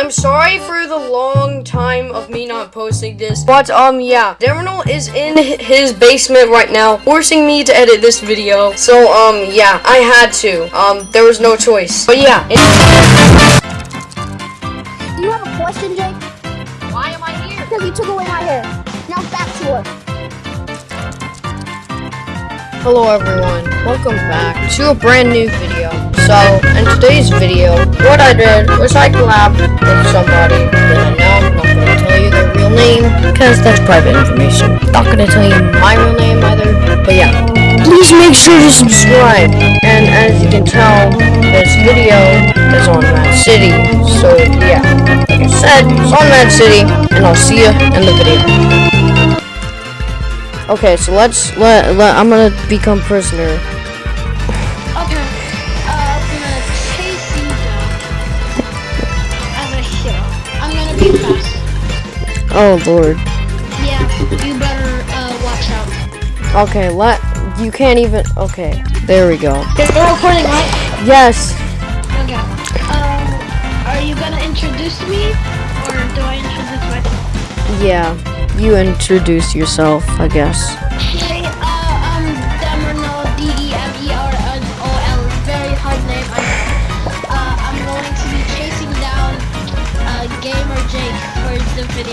I'm sorry for the long time of me not posting this, but um, yeah, Demerno is in his basement right now, forcing me to edit this video. So um, yeah, I had to. Um, there was no choice. But yeah. Do you have a question, Jake? Why am I here? Because you took away my hair. Now back to work. Hello everyone, welcome back to a brand new video. So, in today's video, what I did was I collabed with somebody that I know, I'm not gonna tell you their real name, because that's private information. Not gonna tell you my real name either, but yeah. Please make sure to subscribe. And as you can tell, this video is on Mad City. So yeah, like I said, it's on Mad City, and I'll see you in the video. Okay, so let's let, let I'm gonna become prisoner. Oh lord. Yeah, you better uh, watch out. Okay, let you can't even. Okay, there we go. They're recording, right? Yes. Okay. Um, are you gonna introduce me, or do I introduce myself? Yeah. You introduce yourself, I guess.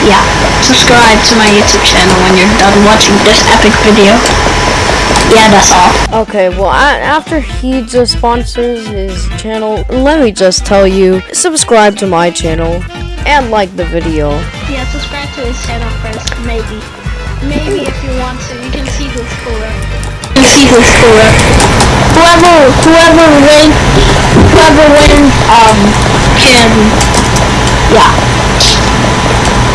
Yeah, subscribe to my YouTube channel when you're done watching this epic video. Yeah, that's all. Okay, well, a- after he just sponsors his channel, let me just tell you subscribe to my channel and like the video. Yeah, subscribe to his channel first, maybe. Maybe if you want to, you can see who's cooler. You see who's cooler. Whoever, whoever wins, whoever wins, um, can, yeah.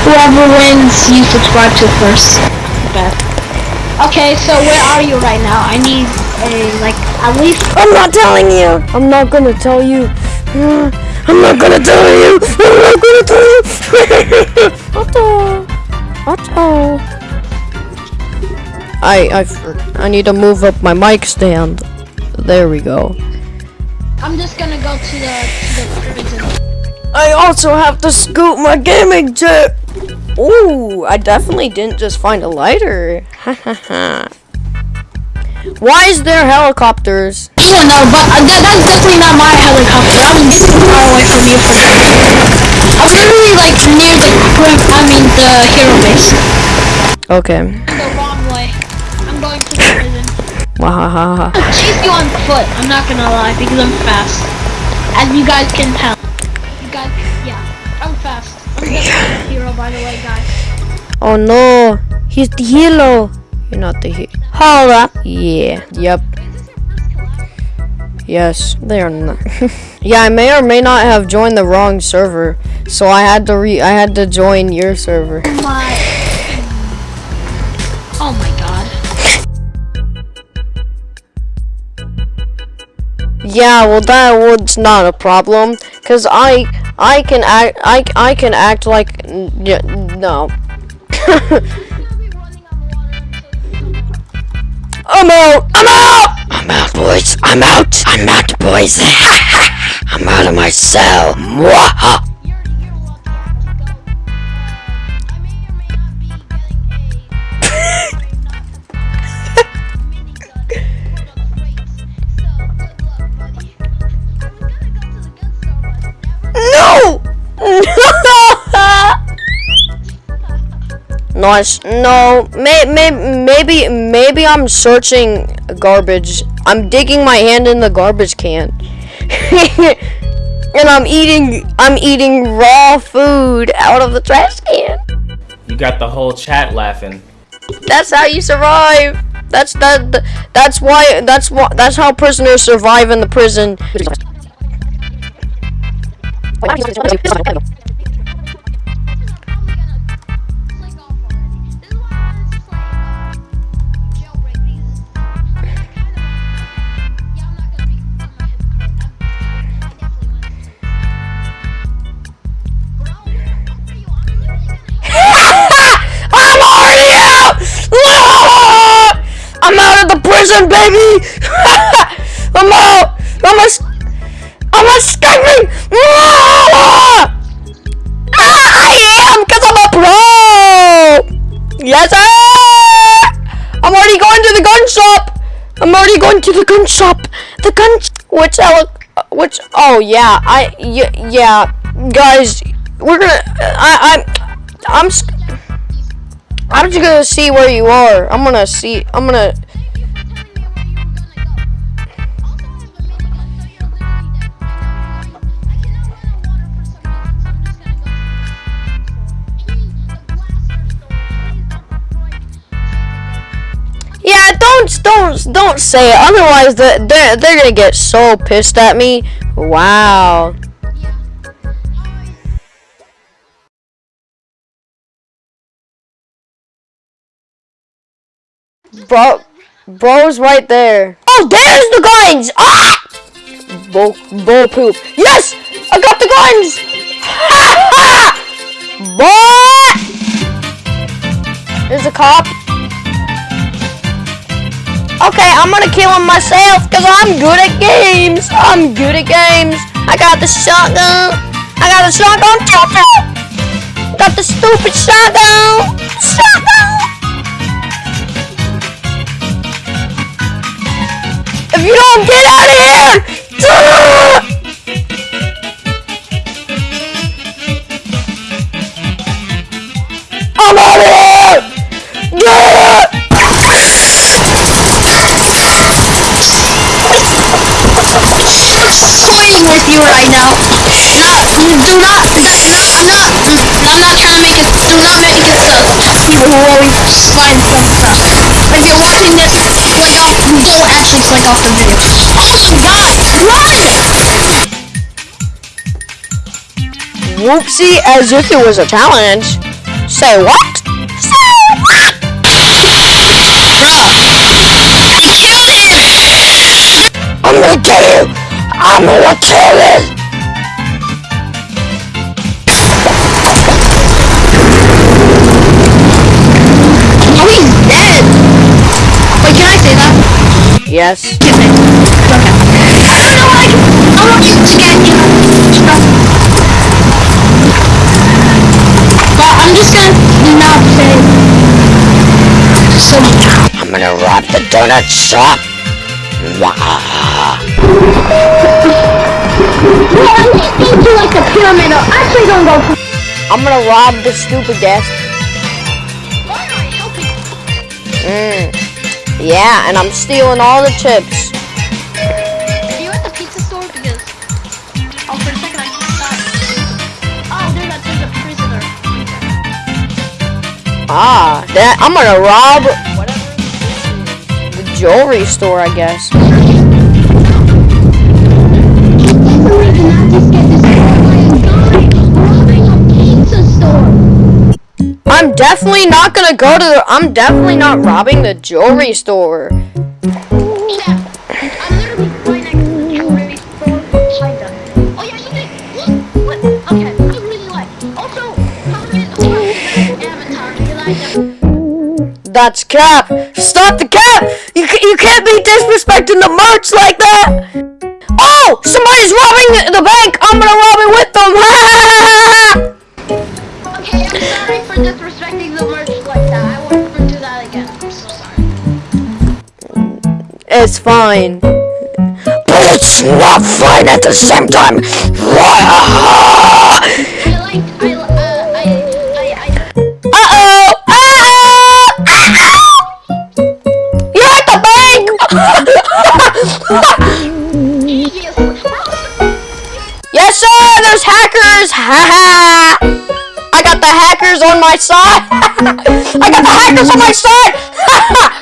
Whoever wins, you subscribe to first. Okay. Okay, so where are you right now? I need a, like, at least I'm not telling you. I'm not gonna tell you. I'm not gonna tell you. I'm not gonna tell you. Otto. Otto. I I I need to move up my mic stand. There we go. I'm just gonna go to the, to the prison. I also have to scoop my gaming chip. Ooh, I definitely didn't just find a lighter. Ha ha ha. Why is there helicopters? I don't know, but uh, that, that's definitely not my helicopter. I'm getting far away from you for I'm literally like near the crim I mean the hero base. Okay. The wrong way. I'm going to the prison. Wahahaha. I'll chase you on foot, I'm not gonna lie, because I'm fast. As you guys can tell. Fast. I'm just a hero, by the way, guys. Oh no, he's the hero. You're not the hero. Hold up. Yeah. Yep. Yes, they are not. yeah, I may or may not have joined the wrong server, so I had to re. I had to join your server. My. Oh my god. Yeah, well that was not a problem, cause I I can act I I can act like no. I'm out. I'm out. I'm out, boys. I'm out. I'm out, boys. I'm out of my cell. Mwaha. Nice. No, may, may, maybe maybe I'm searching garbage. I'm digging my hand in the garbage can. and I'm eating I'm eating raw food out of the trash can. You got the whole chat laughing. That's how you survive. That's that that's why that's why that's how prisoners survive in the prison. prison, baby! I'm out! I'm a... I'm escaping! Ah, I am, because I'm a pro! Yes, sir! I'm already going to the gun shop! I'm already going to the gun shop! The gun... Which... Uh, which... Oh, yeah. I... Yeah. Guys, we're gonna... I... I'm... I'm... I'm just gonna see where you are. I'm gonna see. I'm gonna. Don't don't say it. Otherwise, the- they're they're gonna get so pissed at me. Wow. Bro, bro's right there. Oh, there's the guns! Ah! Bull, bull poop. Yes! I got the guns! Ha ha! Boy! There's a cop. Okay, I'm gonna kill him myself because I'm good at games. I'm good at games. I got the shotgun. I got the shotgun. Got the stupid shotgun. Shotgun. If you don't get out of here! Toying you right now. Not, do not, that, not, I'm not, I'm not trying to make it, do not make it sus. People who always find some stuff. If you're watching this, click off, don't actually click off the video. Oh my god, run! Whoopsie, as if it was a challenge. Say what? Say what? Bruh, I killed him! I'm gonna kill you! I'm gonna kill you! Oh, he's dead! Wait, can I say that? Yes. Okay. I don't know why I can... I want you to get you. But I'm just gonna not say so I'm gonna rob the donut shop. Wah. Well, at least they do like a pyramid. Or actually, don't go. I'm gonna rob the stupid guest. Why am I helping? Mm. Yeah, and I'm stealing all the chips. Are you at the pizza store? Because oh, for a second I thought. Oh, there's a there's a prisoner. Ah, that I'm gonna rob the jewelry store, I guess. I'm definitely not gonna go to the. I'm definitely not robbing the jewelry store. That's cap. Stop the cap. You you can't be disrespecting the merch like that. Oh, somebody's robbing the bank. I'm gonna rob it with them. It's fine. But it's not fine at the same time. Yes, sir! There's hackers! Ha ha! I got the hackers on my side! I got the hackers on my side!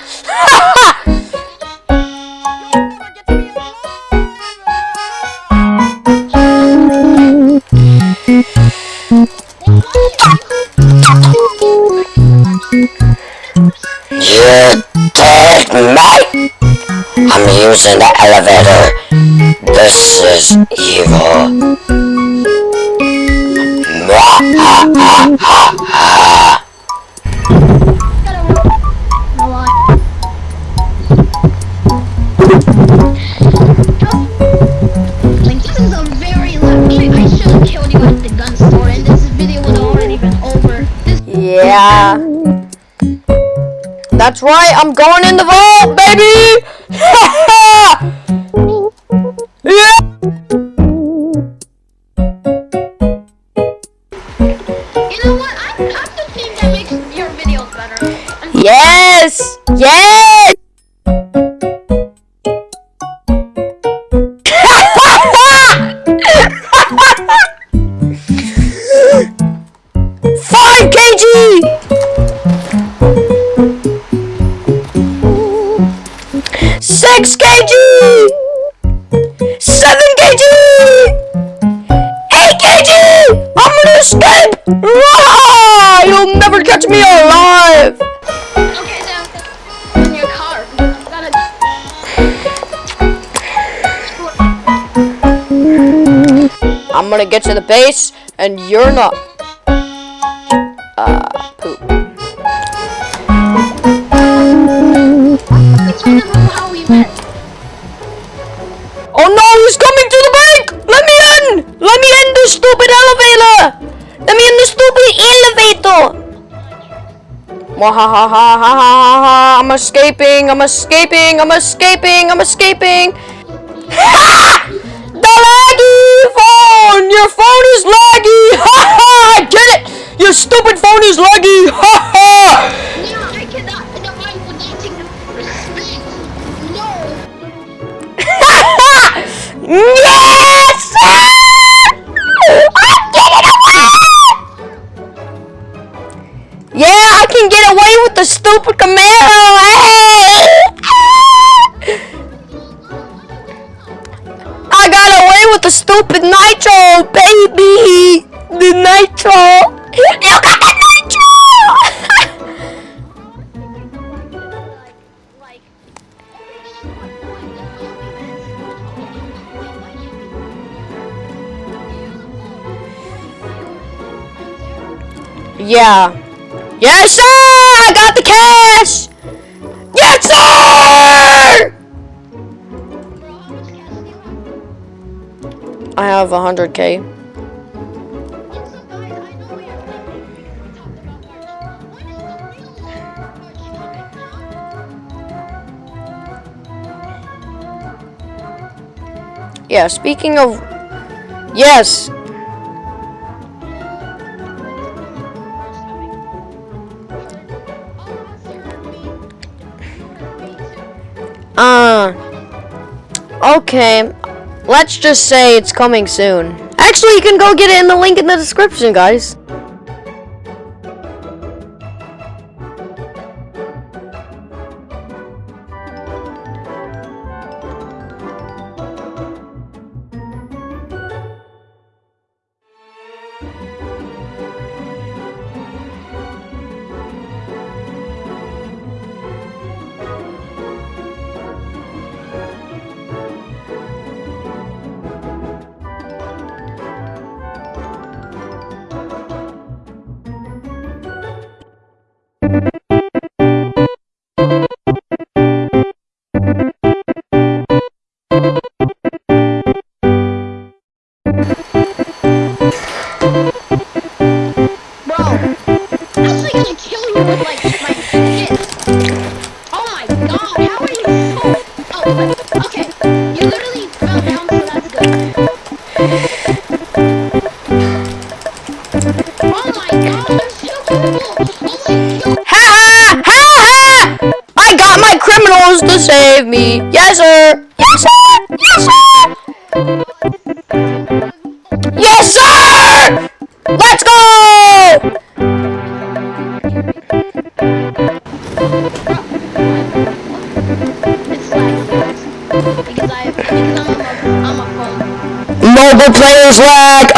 You take me! I'm using the elevator. This is evil. Like this is a very lucky. I should have killed you at the gun store, and this video would already been over. This Yeah. That's right, I'm going in the vault, baby! catch me alive! I'm gonna get to the base, and you're not. Uh, poop. Oh no, he's coming to the bank! Let me in! Let me in the stupid elevator! Let me in the stupid elevator! Mwahahahahaha, I'm escaping, I'm escaping, I'm escaping, I'm escaping! The laggy phone! Your phone is laggy! Ha ha! I get it! Your stupid phone is laggy! Ha ha! No. yes! Yeah, I can get away 100k. Yeah, speaking of... Yes! Uh... Okay. Let's just say it's coming soon. Actually, you can go get it in the link in the description, guys. Players lag.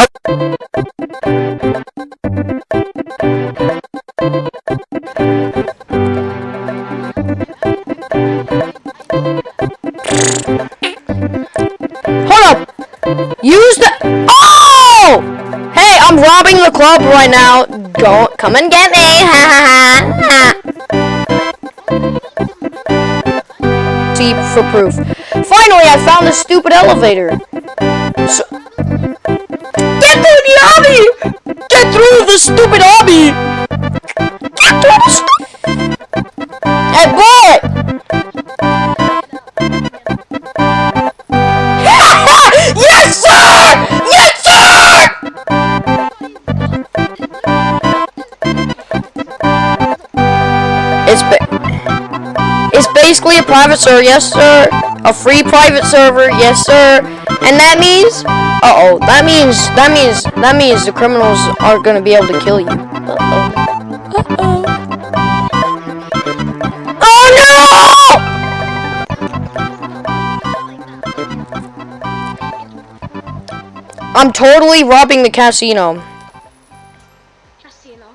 Hold up. Use the. Oh! Hey, I'm robbing the club right now. Go, come and get me. Ha ha ha. See for proof. Finally, I found the stupid elevator. the stupid hobby! Hey, boy! yes, sir! Yes, sir! It's, ba it's basically a private server, yes, sir. A free private server, yes, sir. And that means, uh oh, that means, that means, that means the criminals aren't gonna be able to kill you. Uh oh. Uh oh. Oh no! I'm totally robbing the casino. Casino.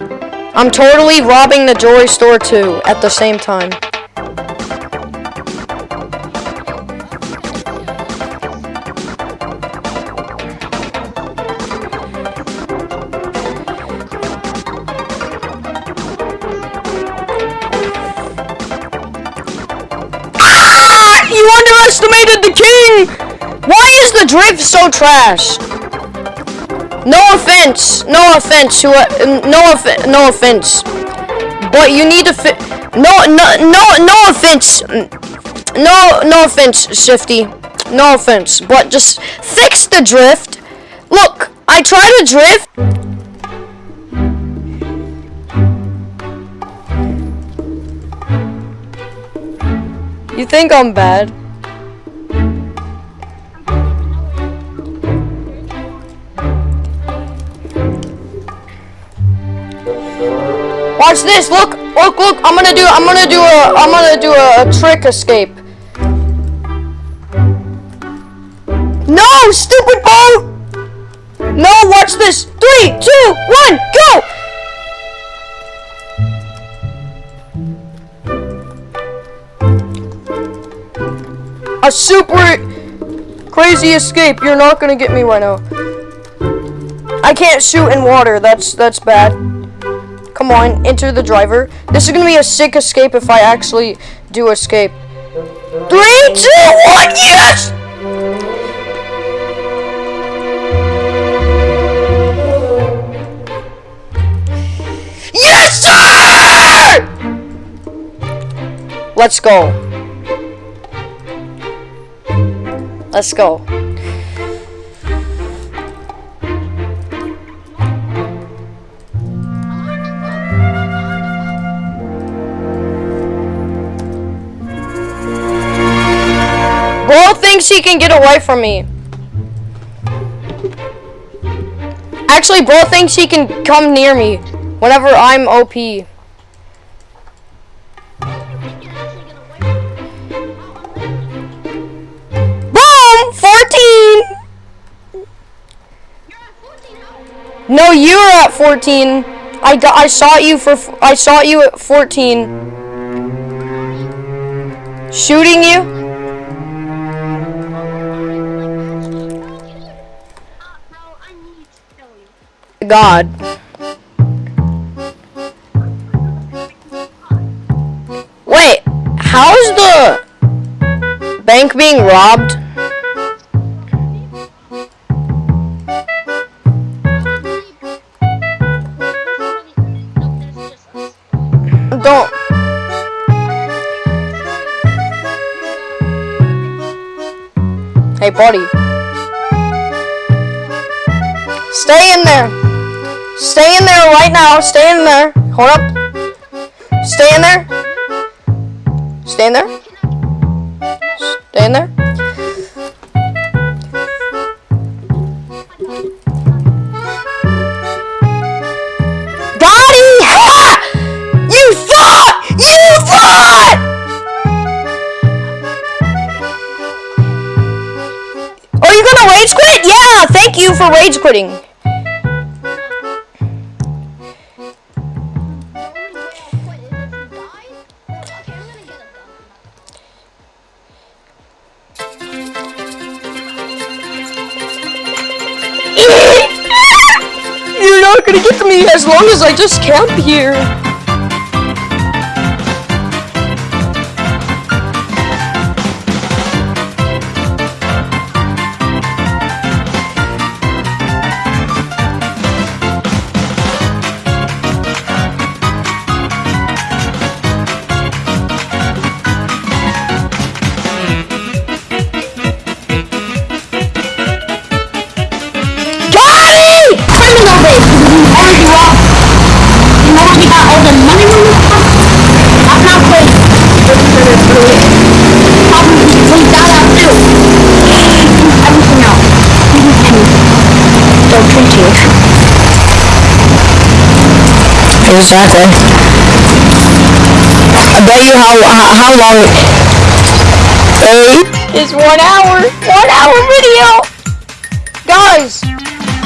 I'm totally robbing the jewelry store too at the same time. Drift so trash? No offense, no offense uh, no off- no offense, but you need to fi- no no no no offense, no no offense, Shifty, no offense, but just fix the drift. Look, I try to drift. You think I'm bad? Watch this. Look, look, look. I'm gonna do. I'm gonna do a. I'm gonna do a, a trick escape. No, stupid boat. No, watch this. Three, two, one, go. A super crazy escape. You're not gonna get me right now. I can't shoot in water. That's that's bad. Come on, enter the driver. This is gonna be a sick escape if I actually do escape. Three, two, one, yes! Yes, sir! Let's go. Let's go. Bro thinks he can get away from me. Actually, bro thinks he can come near me whenever I'm OP. Boom! 14! No, you were at 14. I got I saw you for I saw you at 14. Shooting you? God. Wait, how's the bank being robbed? Don't. Hey, buddy. Stay in there. Stay in there right now. Stay in there. Hold up. Stay in there. Stay in there. Stay in there. Ha! You thought! You thought! Are you gonna rage quit? Yeah, thank you for rage quitting. Not gonna get to me as long as I just camp here. Exactly. I bet you how how, how long it is one hour. One hour video. Guys,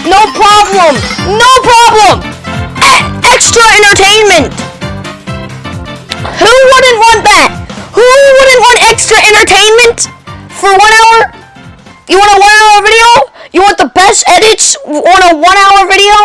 no problem. No problem. E extra entertainment. Who wouldn't want that? Who wouldn't want extra entertainment for one hour? You want a one hour video? You want the best edits on a one hour video?